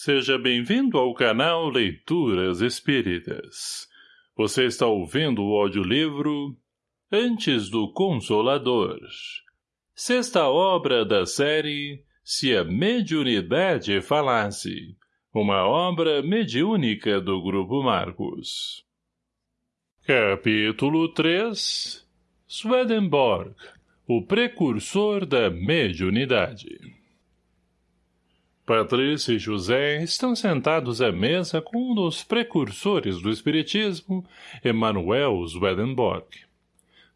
Seja bem-vindo ao canal Leituras Espíritas. Você está ouvindo o audiolivro Antes do Consolador. Sexta obra da série Se a Mediunidade Falasse. Uma obra mediúnica do Grupo Marcos. Capítulo 3 Swedenborg, o precursor da mediunidade. Patrícia e José estão sentados à mesa com um dos precursores do espiritismo, Emanuel Swedenborg.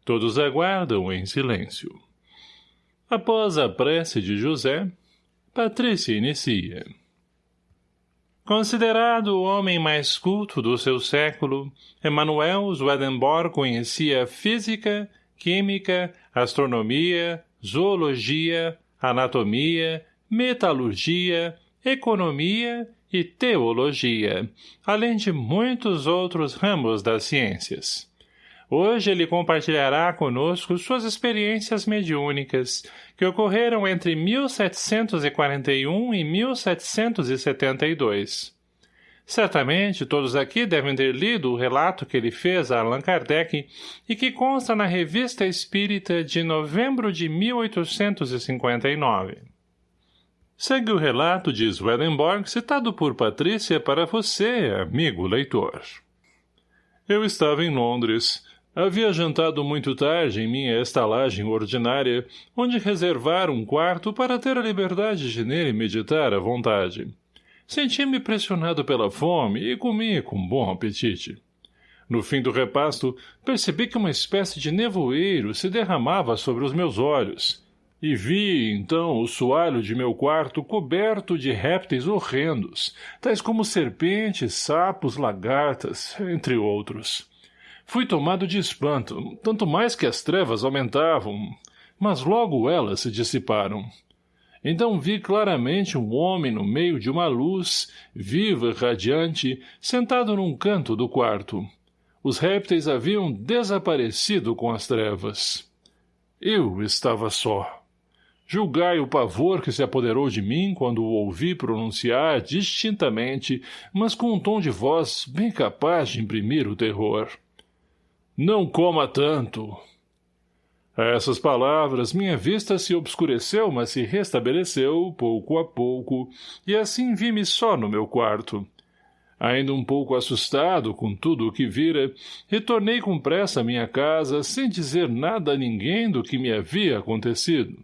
Todos aguardam em silêncio. Após a prece de José, Patrícia inicia. Considerado o homem mais culto do seu século, Emanuel Swedenborg conhecia física, química, astronomia, zoologia, anatomia, metalurgia, economia e teologia, além de muitos outros ramos das ciências. Hoje ele compartilhará conosco suas experiências mediúnicas, que ocorreram entre 1741 e 1772. Certamente todos aqui devem ter lido o relato que ele fez a Allan Kardec e que consta na Revista Espírita de novembro de 1859. Segue o relato de Swedenborg citado por Patrícia para você, amigo leitor. Eu estava em Londres. Havia jantado muito tarde em minha estalagem ordinária, onde reservara um quarto para ter a liberdade de nele meditar à vontade. Senti-me pressionado pela fome e comi com bom apetite. No fim do repasto, percebi que uma espécie de nevoeiro se derramava sobre os meus olhos, e vi, então, o soalho de meu quarto coberto de répteis horrendos, tais como serpentes, sapos, lagartas, entre outros. Fui tomado de espanto, tanto mais que as trevas aumentavam, mas logo elas se dissiparam. Então vi claramente um homem no meio de uma luz, viva e radiante, sentado num canto do quarto. Os répteis haviam desaparecido com as trevas. Eu estava só. Julgai o pavor que se apoderou de mim quando o ouvi pronunciar distintamente, mas com um tom de voz bem capaz de imprimir o terror. Não coma tanto. A essas palavras, minha vista se obscureceu, mas se restabeleceu, pouco a pouco, e assim vi-me só no meu quarto. Ainda um pouco assustado com tudo o que vira, retornei com pressa à minha casa, sem dizer nada a ninguém do que me havia acontecido.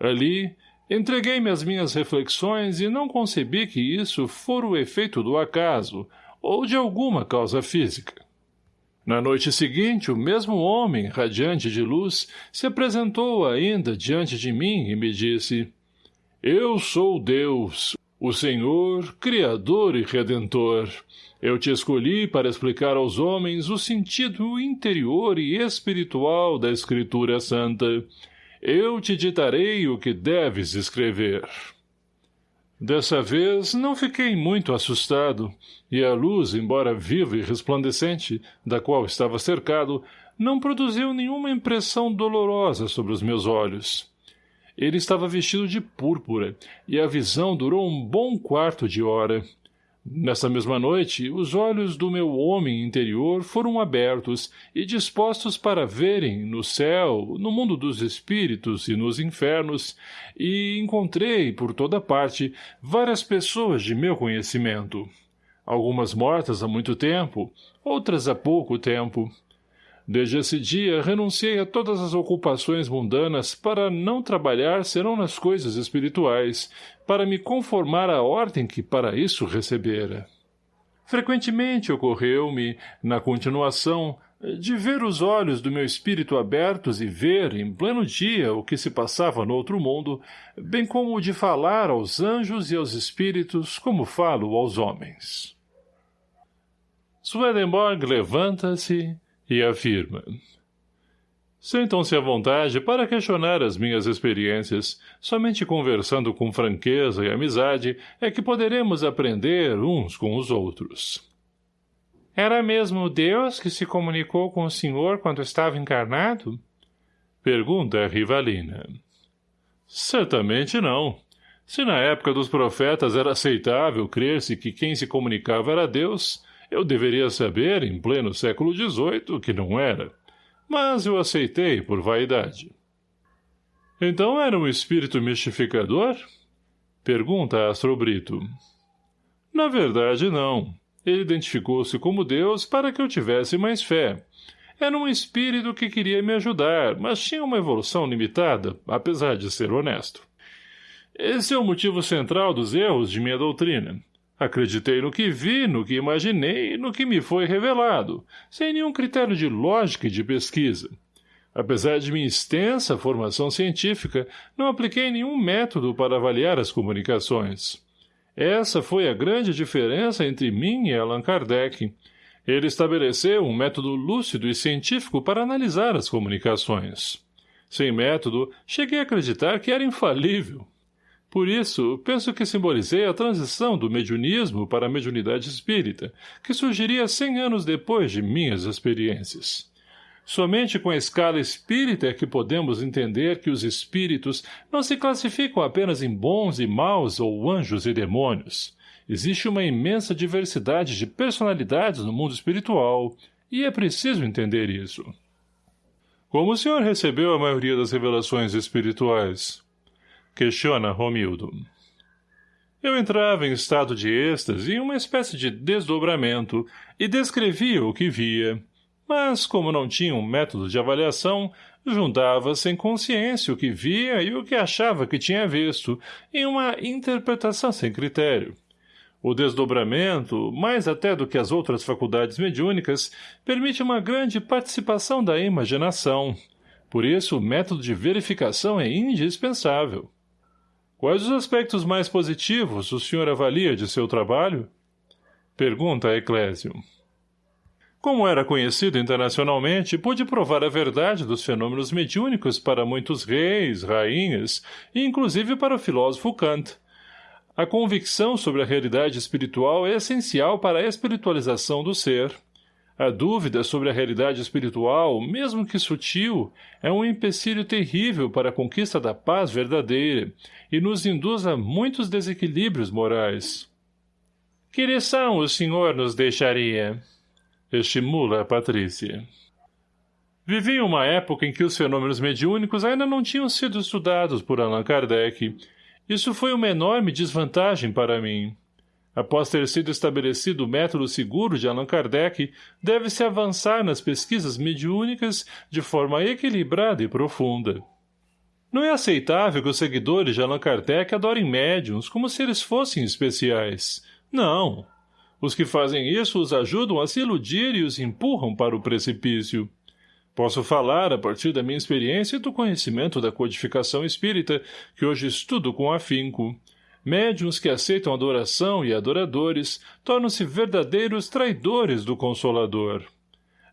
Ali, entreguei-me às minhas reflexões e não concebi que isso fora o efeito do acaso ou de alguma causa física. Na noite seguinte, o mesmo homem, radiante de luz, se apresentou ainda diante de mim e me disse Eu sou Deus, o Senhor, Criador e Redentor. Eu te escolhi para explicar aos homens o sentido interior e espiritual da Escritura Santa. Eu te ditarei o que deves escrever. Dessa vez, não fiquei muito assustado, e a luz, embora viva e resplandecente, da qual estava cercado, não produziu nenhuma impressão dolorosa sobre os meus olhos. Ele estava vestido de púrpura, e a visão durou um bom quarto de hora. Nessa mesma noite, os olhos do meu homem interior foram abertos e dispostos para verem, no céu, no mundo dos espíritos e nos infernos, e encontrei, por toda parte, várias pessoas de meu conhecimento. Algumas mortas há muito tempo, outras há pouco tempo. Desde esse dia, renunciei a todas as ocupações mundanas para não trabalhar serão nas coisas espirituais, para me conformar à ordem que para isso recebera. Frequentemente ocorreu-me, na continuação, de ver os olhos do meu espírito abertos e ver, em pleno dia, o que se passava no outro mundo, bem como de falar aos anjos e aos espíritos como falo aos homens. Swedenborg levanta-se, e afirma. Sentam-se à vontade para questionar as minhas experiências. Somente conversando com franqueza e amizade é que poderemos aprender uns com os outros. Era mesmo Deus que se comunicou com o senhor quando estava encarnado? Pergunta a Rivalina. Certamente não. Se na época dos profetas era aceitável crer-se que quem se comunicava era Deus, eu deveria saber, em pleno século XVIII, que não era. Mas eu aceitei por vaidade. Então era um espírito mistificador? Pergunta Astro Brito. Na verdade, não. Ele identificou-se como Deus para que eu tivesse mais fé. Era um espírito que queria me ajudar, mas tinha uma evolução limitada, apesar de ser honesto. Esse é o motivo central dos erros de minha doutrina. Acreditei no que vi, no que imaginei e no que me foi revelado, sem nenhum critério de lógica e de pesquisa. Apesar de minha extensa formação científica, não apliquei nenhum método para avaliar as comunicações. Essa foi a grande diferença entre mim e Allan Kardec. Ele estabeleceu um método lúcido e científico para analisar as comunicações. Sem método, cheguei a acreditar que era infalível. Por isso, penso que simbolizei a transição do mediunismo para a mediunidade espírita, que surgiria cem anos depois de minhas experiências. Somente com a escala espírita é que podemos entender que os espíritos não se classificam apenas em bons e maus ou anjos e demônios. Existe uma imensa diversidade de personalidades no mundo espiritual, e é preciso entender isso. Como o senhor recebeu a maioria das revelações espirituais? Questiona Romildo. Eu entrava em estado de êxtase, em uma espécie de desdobramento, e descrevia o que via, mas, como não tinha um método de avaliação, juntava sem consciência o que via e o que achava que tinha visto, em uma interpretação sem critério. O desdobramento, mais até do que as outras faculdades mediúnicas, permite uma grande participação da imaginação. Por isso, o método de verificação é indispensável. Quais os aspectos mais positivos o senhor avalia de seu trabalho? Pergunta Eclésio. Como era conhecido internacionalmente, pude provar a verdade dos fenômenos mediúnicos para muitos reis, rainhas e inclusive para o filósofo Kant. A convicção sobre a realidade espiritual é essencial para a espiritualização do ser. A dúvida sobre a realidade espiritual, mesmo que sutil, é um empecilho terrível para a conquista da paz verdadeira e nos induz a muitos desequilíbrios morais. Que lição o senhor nos deixaria? Estimula a Patrícia. Vivi uma época em que os fenômenos mediúnicos ainda não tinham sido estudados por Allan Kardec. Isso foi uma enorme desvantagem para mim. Após ter sido estabelecido o método seguro de Allan Kardec, deve-se avançar nas pesquisas mediúnicas de forma equilibrada e profunda. Não é aceitável que os seguidores de Allan Kardec adorem médiums como se eles fossem especiais. Não. Os que fazem isso os ajudam a se iludir e os empurram para o precipício. Posso falar, a partir da minha experiência e do conhecimento da codificação espírita, que hoje estudo com afinco. Médiuns que aceitam adoração e adoradores tornam-se verdadeiros traidores do Consolador.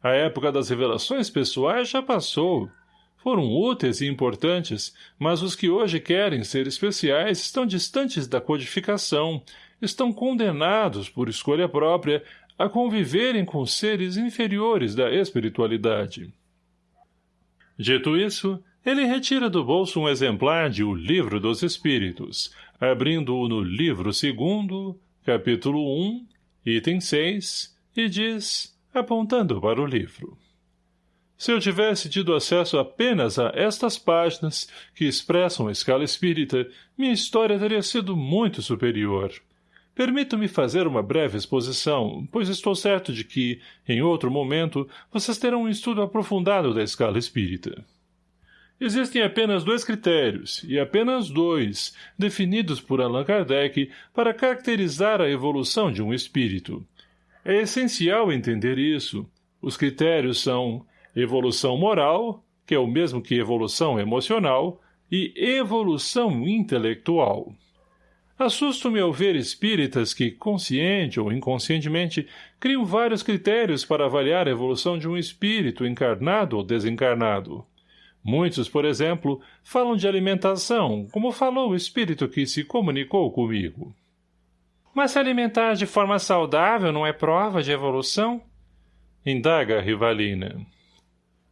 A época das revelações pessoais já passou. Foram úteis e importantes, mas os que hoje querem ser especiais estão distantes da codificação estão condenados, por escolha própria, a conviverem com seres inferiores da espiritualidade. Dito isso, ele retira do bolso um exemplar de O Livro dos Espíritos, abrindo-o no livro segundo, capítulo 1, item 6, e diz, apontando para o livro. Se eu tivesse tido acesso apenas a estas páginas, que expressam a escala espírita, minha história teria sido muito superior. Permito-me fazer uma breve exposição, pois estou certo de que, em outro momento, vocês terão um estudo aprofundado da escala espírita. Existem apenas dois critérios, e apenas dois, definidos por Allan Kardec para caracterizar a evolução de um espírito. É essencial entender isso. Os critérios são evolução moral, que é o mesmo que evolução emocional, e evolução intelectual. Assusto-me ao ver espíritas que, consciente ou inconscientemente, criam vários critérios para avaliar a evolução de um espírito encarnado ou desencarnado. Muitos, por exemplo, falam de alimentação, como falou o espírito que se comunicou comigo. Mas se alimentar de forma saudável não é prova de evolução? Indaga a Rivalina.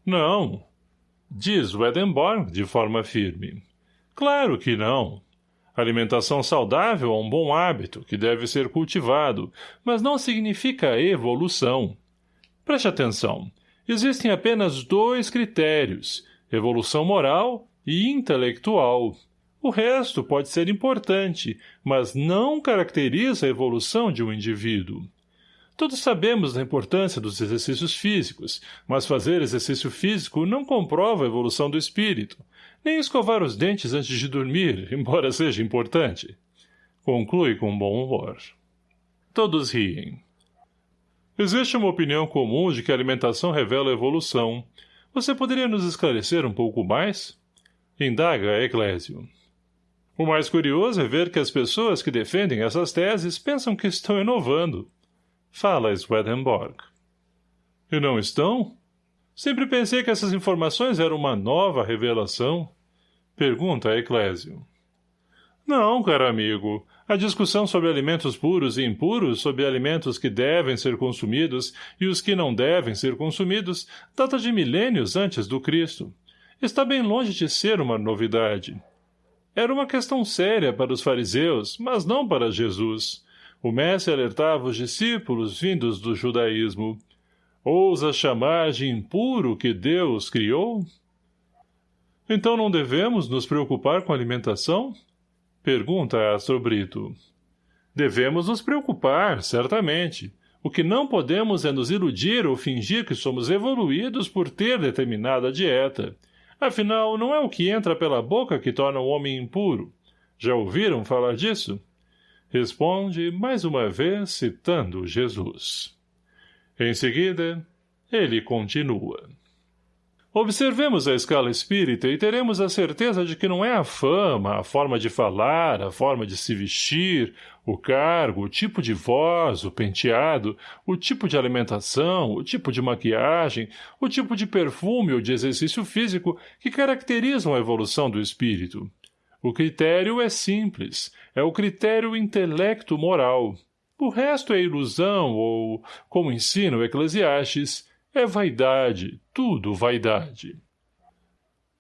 Não, diz o Edinburgh de forma firme. Claro que não. Alimentação saudável é um bom hábito que deve ser cultivado, mas não significa evolução. Preste atenção. Existem apenas dois critérios, evolução moral e intelectual. O resto pode ser importante, mas não caracteriza a evolução de um indivíduo. Todos sabemos da importância dos exercícios físicos, mas fazer exercício físico não comprova a evolução do espírito, nem escovar os dentes antes de dormir, embora seja importante. Conclui com bom humor. Todos riem. Existe uma opinião comum de que a alimentação revela a evolução. Você poderia nos esclarecer um pouco mais? Indaga Eclésio. O mais curioso é ver que as pessoas que defendem essas teses pensam que estão inovando. Fala Swedenborg. E não estão? Sempre pensei que essas informações eram uma nova revelação. Pergunta Eclésio. Não, caro amigo. A discussão sobre alimentos puros e impuros, sobre alimentos que devem ser consumidos e os que não devem ser consumidos, data de milênios antes do Cristo. Está bem longe de ser uma novidade. Era uma questão séria para os fariseus, mas não para Jesus. O mestre alertava os discípulos vindos do judaísmo. Ousa chamar de impuro que Deus criou? Então não devemos nos preocupar com a alimentação? Pergunta Astro Brito. Devemos nos preocupar, certamente. O que não podemos é nos iludir ou fingir que somos evoluídos por ter determinada dieta. Afinal, não é o que entra pela boca que torna o homem impuro. Já ouviram falar disso? Responde, mais uma vez, citando Jesus. Em seguida, ele continua. Observemos a escala espírita e teremos a certeza de que não é a fama, a forma de falar, a forma de se vestir, o cargo, o tipo de voz, o penteado, o tipo de alimentação, o tipo de maquiagem, o tipo de perfume ou de exercício físico que caracterizam a evolução do espírito. O critério é simples, é o critério intelecto-moral. O resto é ilusão ou, como ensina o Eclesiastes, é vaidade, tudo vaidade.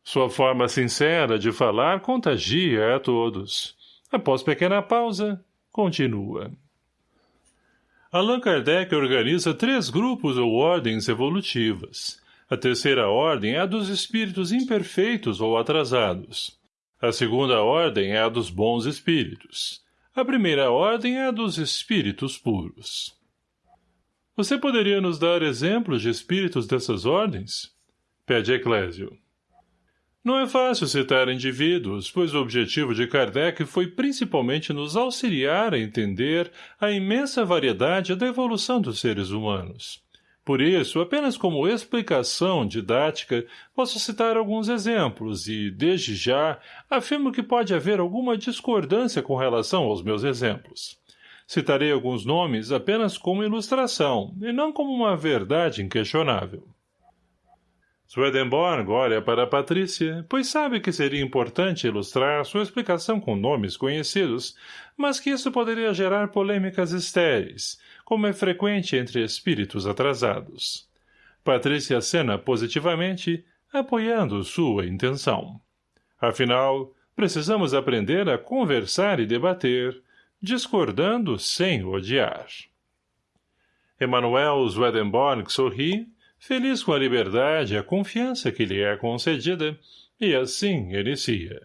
Sua forma sincera de falar contagia a todos. Após pequena pausa, continua. Allan Kardec organiza três grupos ou ordens evolutivas. A terceira ordem é a dos espíritos imperfeitos ou atrasados. A segunda ordem é a dos bons espíritos. A primeira ordem é a dos espíritos puros. Você poderia nos dar exemplos de espíritos dessas ordens? Pede Eclésio. Não é fácil citar indivíduos, pois o objetivo de Kardec foi principalmente nos auxiliar a entender a imensa variedade da evolução dos seres humanos. Por isso, apenas como explicação didática, posso citar alguns exemplos e, desde já, afirmo que pode haver alguma discordância com relação aos meus exemplos. Citarei alguns nomes apenas como ilustração, e não como uma verdade inquestionável. Swedenborg olha para Patrícia, pois sabe que seria importante ilustrar sua explicação com nomes conhecidos, mas que isso poderia gerar polêmicas estéreis, como é frequente entre espíritos atrasados. Patrícia acena positivamente, apoiando sua intenção. Afinal, precisamos aprender a conversar e debater, discordando sem odiar. Emanuel Swedenborg sorri, feliz com a liberdade e a confiança que lhe é concedida, e assim inicia.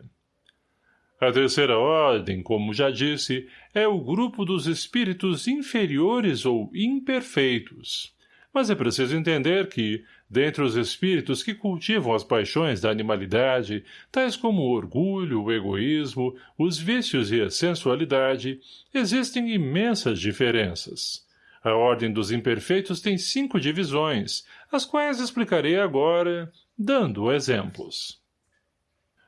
A terceira ordem, como já disse, é o grupo dos espíritos inferiores ou imperfeitos. Mas é preciso entender que, dentre os espíritos que cultivam as paixões da animalidade, tais como o orgulho, o egoísmo, os vícios e a sensualidade, existem imensas diferenças. A ordem dos imperfeitos tem cinco divisões, as quais explicarei agora, dando exemplos.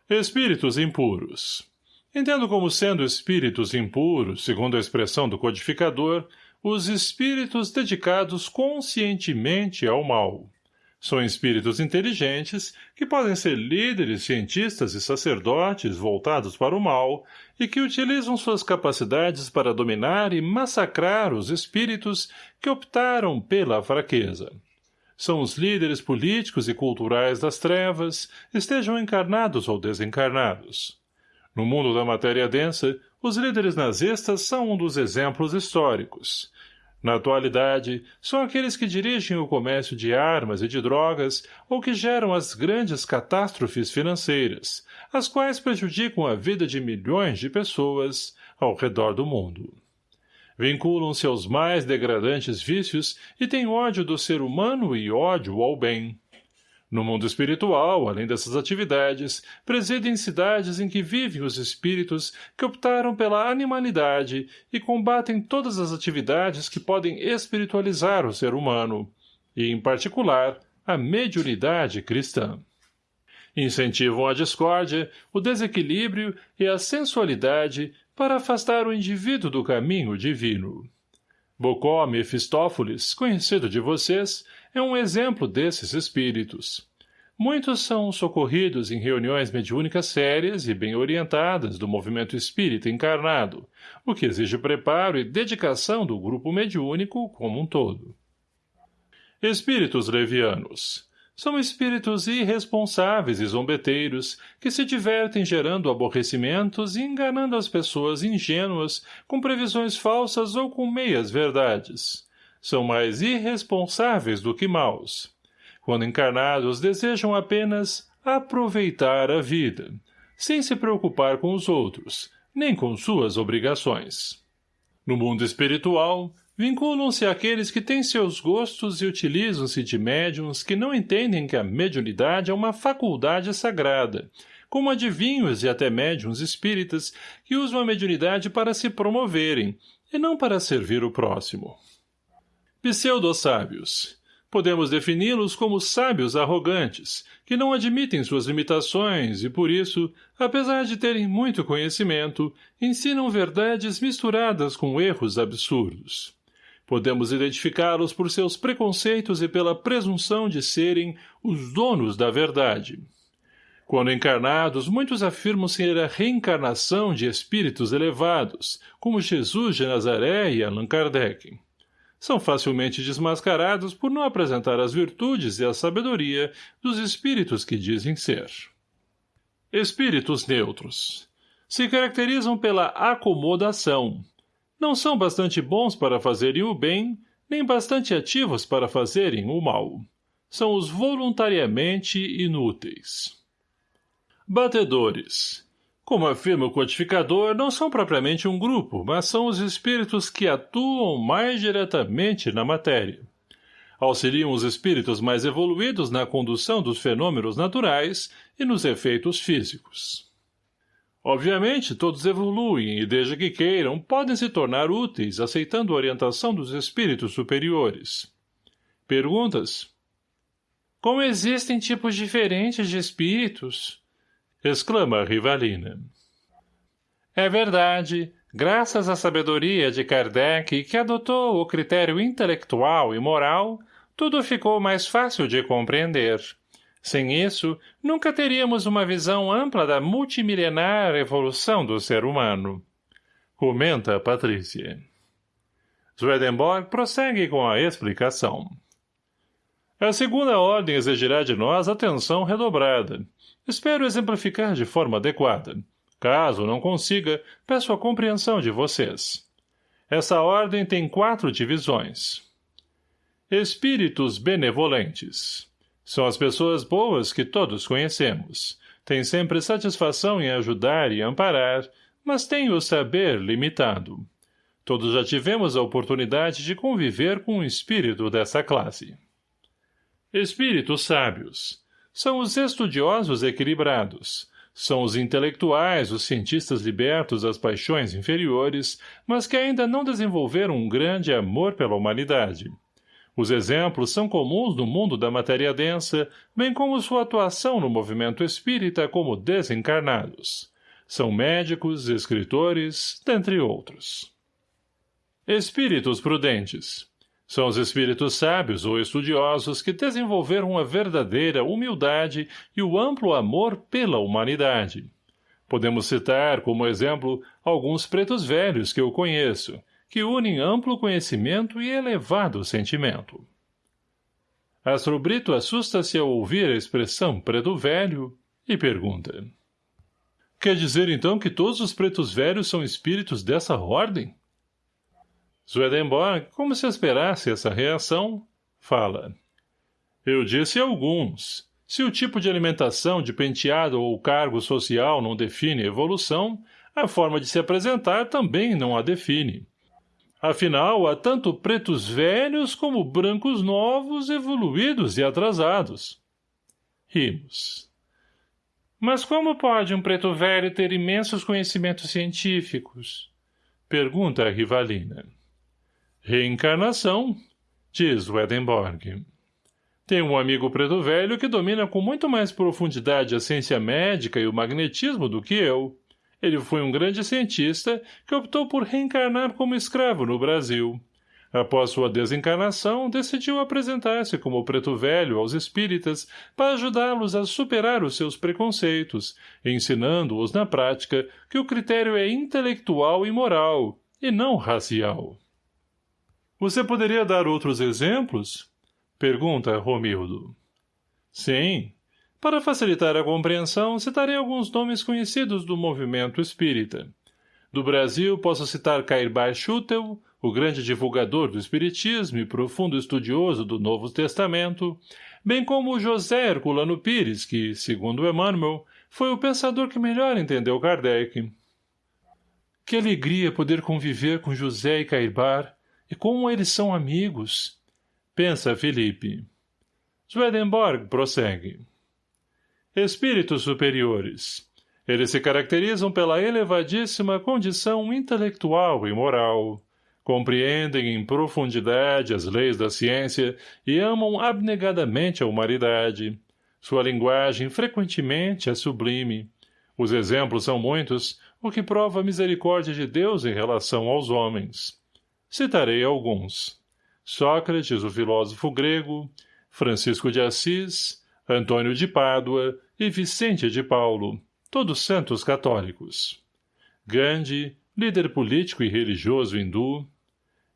Espíritos impuros Entendo como sendo espíritos impuros, segundo a expressão do codificador, os espíritos dedicados conscientemente ao mal. São espíritos inteligentes que podem ser líderes, cientistas e sacerdotes voltados para o mal e que utilizam suas capacidades para dominar e massacrar os espíritos que optaram pela fraqueza. São os líderes políticos e culturais das trevas, estejam encarnados ou desencarnados No mundo da matéria densa, os líderes nazistas são um dos exemplos históricos. Na atualidade, são aqueles que dirigem o comércio de armas e de drogas ou que geram as grandes catástrofes financeiras, as quais prejudicam a vida de milhões de pessoas ao redor do mundo. Vinculam-se aos mais degradantes vícios e têm ódio do ser humano e ódio ao bem. No mundo espiritual, além dessas atividades, presidem cidades em que vivem os espíritos que optaram pela animalidade e combatem todas as atividades que podem espiritualizar o ser humano, e, em particular, a mediunidade cristã. Incentivam a discórdia, o desequilíbrio e a sensualidade para afastar o indivíduo do caminho divino. Bocó Mefistófeles, conhecido de vocês, é um exemplo desses espíritos. Muitos são socorridos em reuniões mediúnicas sérias e bem orientadas do movimento espírita encarnado, o que exige preparo e dedicação do grupo mediúnico como um todo. Espíritos levianos são espíritos irresponsáveis e zombeteiros que se divertem gerando aborrecimentos e enganando as pessoas ingênuas com previsões falsas ou com meias verdades. São mais irresponsáveis do que maus. Quando encarnados, desejam apenas aproveitar a vida, sem se preocupar com os outros, nem com suas obrigações. No mundo espiritual, Vinculam-se àqueles que têm seus gostos e utilizam-se de médiums que não entendem que a mediunidade é uma faculdade sagrada, como adivinhos e até médiums espíritas que usam a mediunidade para se promoverem, e não para servir o próximo. Pseudo-sábios. Podemos defini-los como sábios arrogantes, que não admitem suas limitações e, por isso, apesar de terem muito conhecimento, ensinam verdades misturadas com erros absurdos. Podemos identificá-los por seus preconceitos e pela presunção de serem os donos da verdade. Quando encarnados, muitos afirmam ser a reencarnação de espíritos elevados, como Jesus de Nazaré e Allan Kardec. São facilmente desmascarados por não apresentar as virtudes e a sabedoria dos espíritos que dizem ser. Espíritos neutros. Se caracterizam pela acomodação, não são bastante bons para fazerem o bem, nem bastante ativos para fazerem o mal. São os voluntariamente inúteis. Batedores. Como afirma o codificador, não são propriamente um grupo, mas são os espíritos que atuam mais diretamente na matéria. Auxiliam os espíritos mais evoluídos na condução dos fenômenos naturais e nos efeitos físicos. Obviamente, todos evoluem e, desde que queiram, podem se tornar úteis, aceitando a orientação dos espíritos superiores. Perguntas? Como existem tipos diferentes de espíritos? Exclama a Rivalina. É verdade, graças à sabedoria de Kardec, que adotou o critério intelectual e moral, tudo ficou mais fácil de compreender. Sem isso, nunca teríamos uma visão ampla da multimilenar evolução do ser humano. Comenta Patrícia. Swedenborg prossegue com a explicação. A segunda ordem exigirá de nós atenção redobrada. Espero exemplificar de forma adequada. Caso não consiga, peço a compreensão de vocês. Essa ordem tem quatro divisões. Espíritos benevolentes. São as pessoas boas que todos conhecemos. Têm sempre satisfação em ajudar e amparar, mas têm o saber limitado. Todos já tivemos a oportunidade de conviver com um espírito dessa classe. Espíritos sábios. São os estudiosos equilibrados. São os intelectuais, os cientistas libertos das paixões inferiores, mas que ainda não desenvolveram um grande amor pela humanidade. Os exemplos são comuns no mundo da matéria densa, bem como sua atuação no movimento espírita como desencarnados. São médicos, escritores, dentre outros. Espíritos prudentes. São os espíritos sábios ou estudiosos que desenvolveram a verdadeira humildade e o amplo amor pela humanidade. Podemos citar, como exemplo, alguns pretos velhos que eu conheço, que unem amplo conhecimento e elevado sentimento. Astro Brito assusta-se ao ouvir a expressão preto velho e pergunta. Quer dizer, então, que todos os pretos velhos são espíritos dessa ordem? Swedenborg, como se esperasse essa reação, fala. Eu disse alguns. Se o tipo de alimentação, de penteado ou cargo social não define evolução, a forma de se apresentar também não a define. Afinal, há tanto pretos velhos como brancos novos, evoluídos e atrasados. Rimos. Mas como pode um preto velho ter imensos conhecimentos científicos? Pergunta a rivalina. Reencarnação, diz Wedenborg. Tem um amigo preto velho que domina com muito mais profundidade a ciência médica e o magnetismo do que eu. Ele foi um grande cientista que optou por reencarnar como escravo no Brasil. Após sua desencarnação, decidiu apresentar-se como preto velho aos espíritas para ajudá-los a superar os seus preconceitos, ensinando-os na prática que o critério é intelectual e moral, e não racial. Você poderia dar outros exemplos? Pergunta Romildo. Sim, para facilitar a compreensão, citarei alguns nomes conhecidos do movimento espírita. Do Brasil, posso citar Cairbar Schutel, o grande divulgador do espiritismo e profundo estudioso do Novo Testamento, bem como José Herculano Pires, que, segundo Emmanuel, foi o pensador que melhor entendeu Kardec. Que alegria poder conviver com José e Cairbar, e como eles são amigos, pensa Felipe. Swedenborg prossegue. Espíritos superiores. Eles se caracterizam pela elevadíssima condição intelectual e moral. Compreendem em profundidade as leis da ciência e amam abnegadamente a humanidade. Sua linguagem frequentemente é sublime. Os exemplos são muitos, o que prova a misericórdia de Deus em relação aos homens. Citarei alguns. Sócrates, o filósofo grego, Francisco de Assis, Antônio de Pádua e Vicente de Paulo, todos santos católicos. Gandhi, líder político e religioso hindu,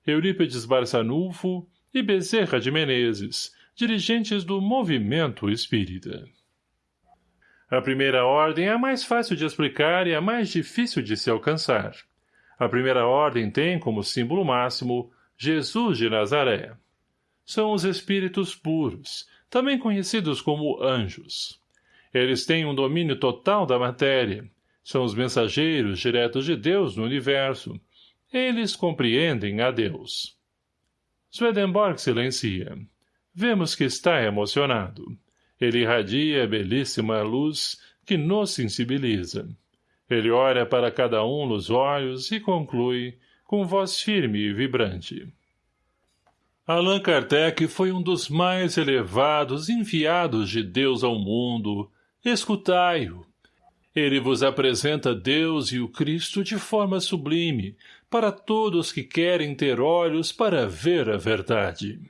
Eurípides Barçanufo e Bezerra de Menezes, dirigentes do movimento espírita. A primeira ordem é a mais fácil de explicar e a mais difícil de se alcançar. A primeira ordem tem como símbolo máximo Jesus de Nazaré. São os espíritos puros, também conhecidos como anjos. Eles têm um domínio total da matéria. São os mensageiros diretos de Deus no universo. Eles compreendem a Deus. Swedenborg silencia. Vemos que está emocionado. Ele irradia belíssima luz que nos sensibiliza. Ele olha para cada um nos olhos e conclui, com voz firme e vibrante. Allan Kardec foi um dos mais elevados enviados de Deus ao mundo. Escutai-o. Ele vos apresenta Deus e o Cristo de forma sublime, para todos que querem ter olhos para ver a verdade.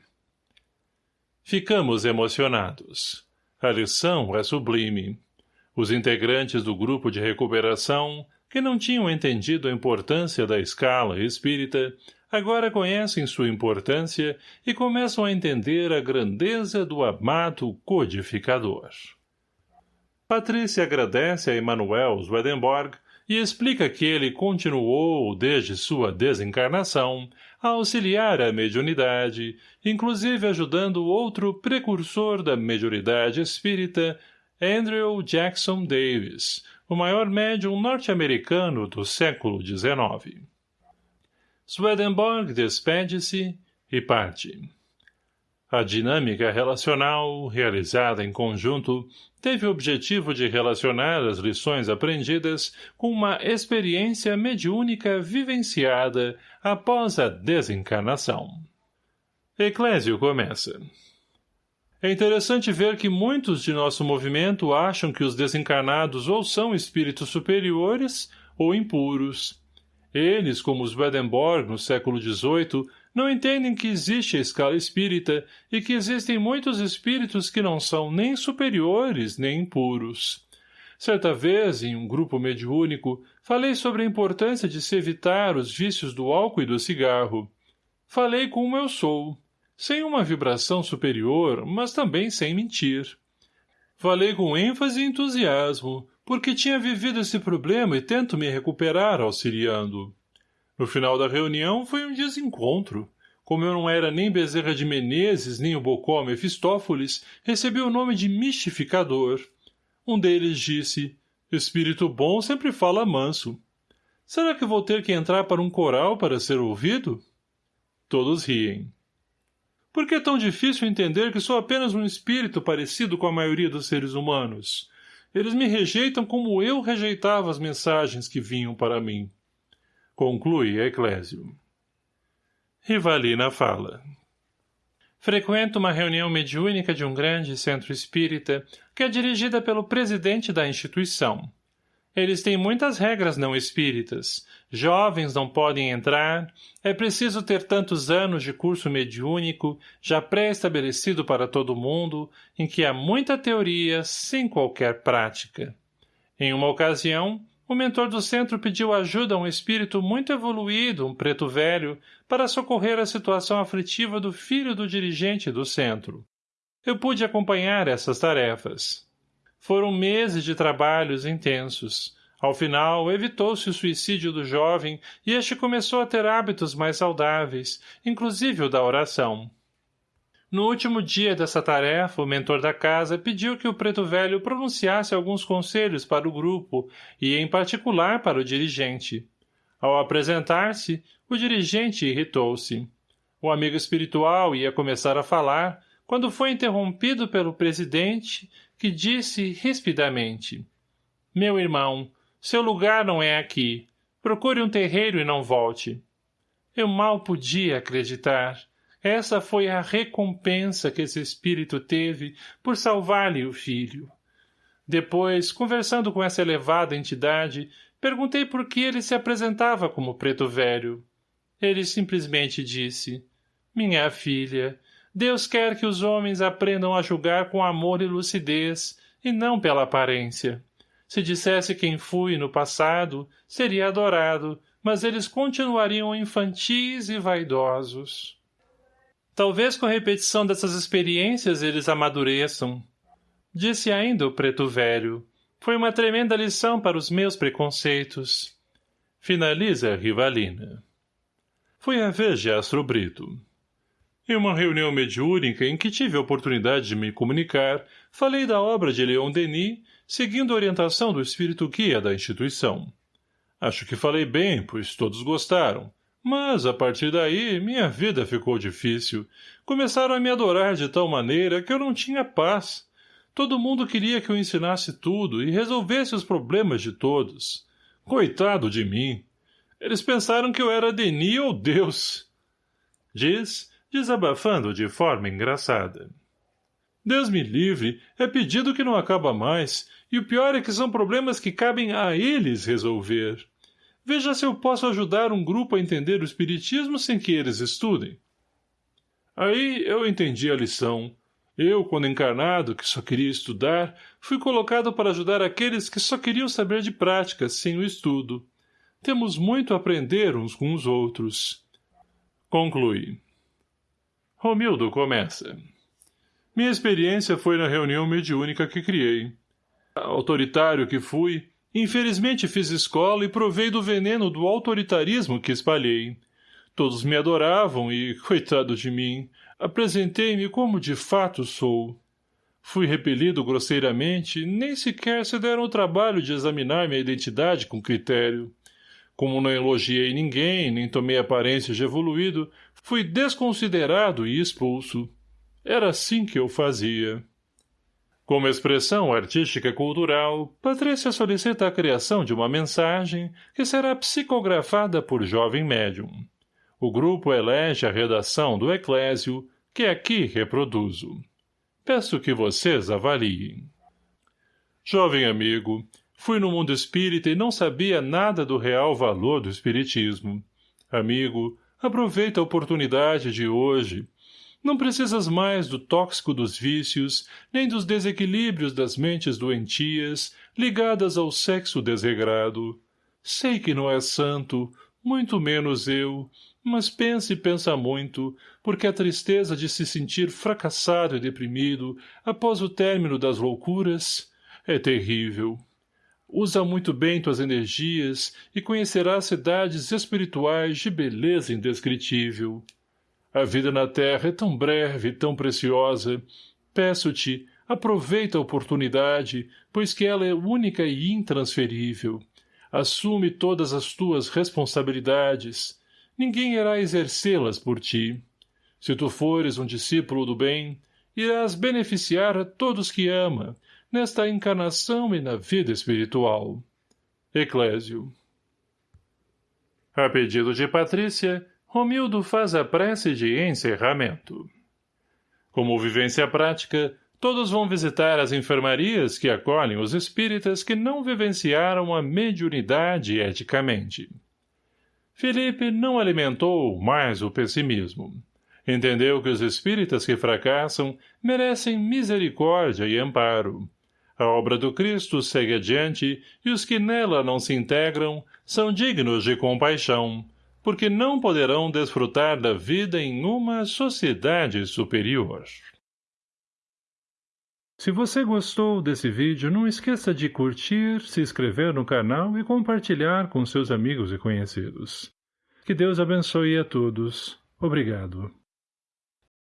Ficamos emocionados. A lição é sublime. Os integrantes do grupo de recuperação, que não tinham entendido a importância da escala espírita, agora conhecem sua importância e começam a entender a grandeza do amado codificador. Patrícia agradece a Emanuel Swedenborg e explica que ele continuou, desde sua desencarnação, a auxiliar a mediunidade, inclusive ajudando outro precursor da mediunidade espírita, Andrew Jackson Davis, o maior médium norte-americano do século XIX. Swedenborg despede-se e parte. A dinâmica relacional, realizada em conjunto, teve o objetivo de relacionar as lições aprendidas com uma experiência mediúnica vivenciada após a desencarnação. Eclésio começa. É interessante ver que muitos de nosso movimento acham que os desencarnados ou são espíritos superiores ou impuros, eles, como os Swedenborg no século XVIII, não entendem que existe a escala espírita e que existem muitos espíritos que não são nem superiores nem impuros. Certa vez, em um grupo mediúnico, falei sobre a importância de se evitar os vícios do álcool e do cigarro. Falei como eu sou, sem uma vibração superior, mas também sem mentir. Falei com ênfase e entusiasmo, porque tinha vivido esse problema e tento me recuperar auxiliando. No final da reunião foi um desencontro. Como eu não era nem Bezerra de Menezes, nem o Bocó Mefistófeles, recebi o nome de mistificador. Um deles disse, espírito bom sempre fala manso. Será que vou ter que entrar para um coral para ser ouvido? Todos riem. Por que é tão difícil entender que sou apenas um espírito parecido com a maioria dos seres humanos? Eles me rejeitam como eu rejeitava as mensagens que vinham para mim. Conclui Eclésio. Rivalina fala. Frequento uma reunião mediúnica de um grande centro espírita, que é dirigida pelo presidente da instituição. Eles têm muitas regras não espíritas. Jovens não podem entrar, é preciso ter tantos anos de curso mediúnico, já pré-estabelecido para todo mundo, em que há muita teoria, sem qualquer prática. Em uma ocasião, o mentor do centro pediu ajuda a um espírito muito evoluído, um preto velho, para socorrer a situação aflitiva do filho do dirigente do centro. Eu pude acompanhar essas tarefas. Foram meses de trabalhos intensos. Ao final, evitou-se o suicídio do jovem e este começou a ter hábitos mais saudáveis, inclusive o da oração. No último dia dessa tarefa, o mentor da casa pediu que o preto velho pronunciasse alguns conselhos para o grupo e, em particular, para o dirigente. Ao apresentar-se, o dirigente irritou-se. O amigo espiritual ia começar a falar, quando foi interrompido pelo presidente, que disse rispidamente, Meu irmão, seu lugar não é aqui. Procure um terreiro e não volte. Eu mal podia acreditar. Essa foi a recompensa que esse espírito teve por salvar-lhe o filho. Depois, conversando com essa elevada entidade, perguntei por que ele se apresentava como preto velho. Ele simplesmente disse, Minha filha, Deus quer que os homens aprendam a julgar com amor e lucidez, e não pela aparência. Se dissesse quem fui no passado, seria adorado, mas eles continuariam infantis e vaidosos. Talvez com repetição dessas experiências eles amadureçam. Disse ainda o preto velho. Foi uma tremenda lição para os meus preconceitos. Finaliza a rivalina. Foi a vez de Astro Brito. Em uma reunião mediúnica em que tive a oportunidade de me comunicar, falei da obra de Leon Denis, seguindo a orientação do espírito guia da instituição. Acho que falei bem, pois todos gostaram, mas, a partir daí, minha vida ficou difícil. Começaram a me adorar de tal maneira que eu não tinha paz. Todo mundo queria que eu ensinasse tudo e resolvesse os problemas de todos. Coitado de mim! Eles pensaram que eu era Denis ou Deus. Diz, desabafando de forma engraçada. Deus me livre, é pedido que não acaba mais, e o pior é que são problemas que cabem a eles resolver. Veja se eu posso ajudar um grupo a entender o espiritismo sem que eles estudem. Aí eu entendi a lição. Eu, quando encarnado, que só queria estudar, fui colocado para ajudar aqueles que só queriam saber de práticas, sem o estudo. Temos muito a aprender uns com os outros. Conclui. Romildo começa. Minha experiência foi na reunião mediúnica que criei. Autoritário que fui, Infelizmente fiz escola e provei do veneno do autoritarismo que espalhei. Todos me adoravam e, coitado de mim, apresentei-me como de fato sou. Fui repelido grosseiramente, nem sequer se deram o trabalho de examinar minha identidade com critério. Como não elogiei ninguém, nem tomei aparência de evoluído, fui desconsiderado e expulso. Era assim que eu fazia. Como expressão artística cultural, Patrícia solicita a criação de uma mensagem que será psicografada por jovem médium. O grupo elege a redação do Eclésio, que aqui reproduzo. Peço que vocês avaliem. Jovem amigo, fui no mundo espírita e não sabia nada do real valor do espiritismo. Amigo, aproveita a oportunidade de hoje não precisas mais do tóxico dos vícios, nem dos desequilíbrios das mentes doentias, ligadas ao sexo desregrado. Sei que não é santo, muito menos eu, mas pensa e pensa muito, porque a tristeza de se sentir fracassado e deprimido após o término das loucuras é terrível. Usa muito bem tuas energias e conhecerás cidades espirituais de beleza indescritível. A vida na terra é tão breve e tão preciosa. Peço-te, aproveita a oportunidade, pois que ela é única e intransferível. Assume todas as tuas responsabilidades. Ninguém irá exercê-las por ti. Se tu fores um discípulo do bem, irás beneficiar a todos que ama, nesta encarnação e na vida espiritual. Eclésio. A pedido de Patrícia, Romildo faz a prece de encerramento. Como vivência prática, todos vão visitar as enfermarias que acolhem os espíritas que não vivenciaram a mediunidade eticamente. Felipe não alimentou mais o pessimismo. Entendeu que os espíritas que fracassam merecem misericórdia e amparo. A obra do Cristo segue adiante e os que nela não se integram são dignos de compaixão, porque não poderão desfrutar da vida em uma sociedade superior. Se você gostou desse vídeo, não esqueça de curtir, se inscrever no canal e compartilhar com seus amigos e conhecidos. Que Deus abençoe a todos. Obrigado.